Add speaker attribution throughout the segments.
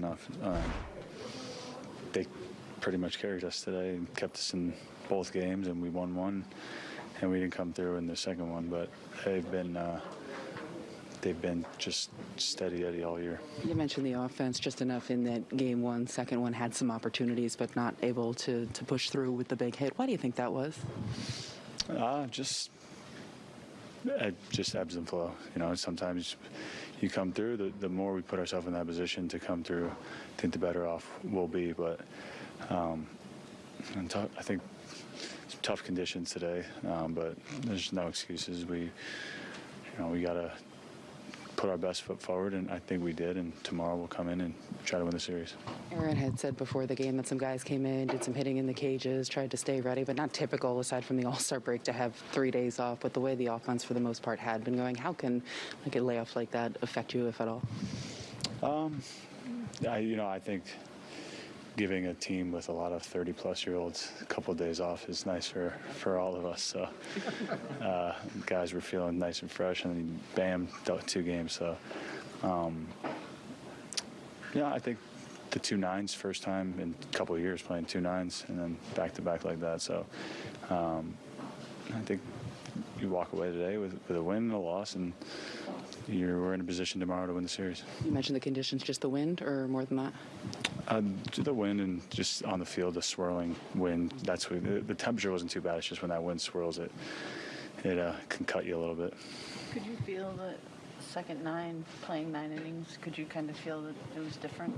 Speaker 1: enough. Um, they pretty much carried us today and kept us in both games, and we won one, and we didn't come through in the second one. But they've been uh, they've been just steady Eddie all year.
Speaker 2: You mentioned the offense just enough in that game one, second one had some opportunities, but not able to, to push through with the big hit. Why do you think that was?
Speaker 1: Uh, just it just ebbs and flow. You know, sometimes you come through. The, the more we put ourselves in that position to come through, I think the better off we'll be. But um, I think tough conditions today, um, but there's no excuses. We, you know, we gotta put our best foot forward, and I think we did. And tomorrow we'll come in and try to win the series.
Speaker 2: Aaron had said before the game that some guys came in, did some hitting in the cages, tried to stay ready, but not typical aside from the All Star break to have three days off. But the way the offense for the most part had been going, how can like a layoff like that affect you, if at all?
Speaker 1: Um, I, you know, I think giving a team with a lot of 30 plus year olds a couple of days off is nice for, for all of us. So, uh, guys were feeling nice and fresh, and then bam, two games. So, um, yeah, I think the two nines, first time in a couple of years playing two nines, and then back to back like that. So, um, I think you walk away today with, with a win and a loss, and you're, we're in a position tomorrow to win the series.
Speaker 2: You mentioned the conditions, just the wind, or more than that?
Speaker 1: Uh, to the wind and just on the field, the swirling wind. That's what the, the temperature wasn't too bad. It's just when that wind swirls, it it uh, can cut you a little bit.
Speaker 3: Could you feel that second nine, playing nine innings, could you kind of feel that it was different?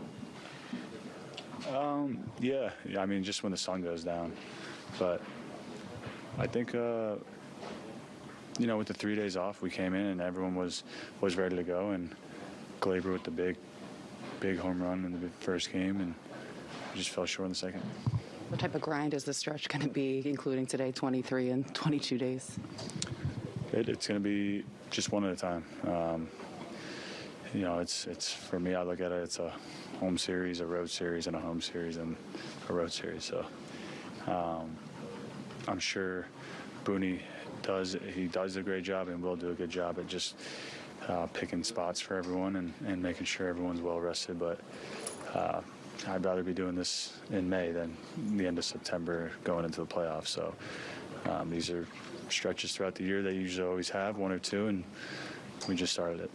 Speaker 1: Yeah, yeah, I mean, just when the sun goes down. But I think, uh, you know, with the three days off, we came in and everyone was was ready to go. And Gleyber with the big, big home run in the first game, and just fell short in the second.
Speaker 2: What type of grind is the stretch going to be, including today, 23 and 22 days?
Speaker 1: It, it's going to be just one at a time. Um, you know, it's it's for me. I look at it. It's a home series, a road series, and a home series, and a road series. So um, I'm sure Booney does. He does a great job, and will do a good job at just uh, picking spots for everyone and, and making sure everyone's well rested. But uh, I'd rather be doing this in May than the end of September going into the playoffs. So um, these are stretches throughout the year they usually always have one or two, and we just started it.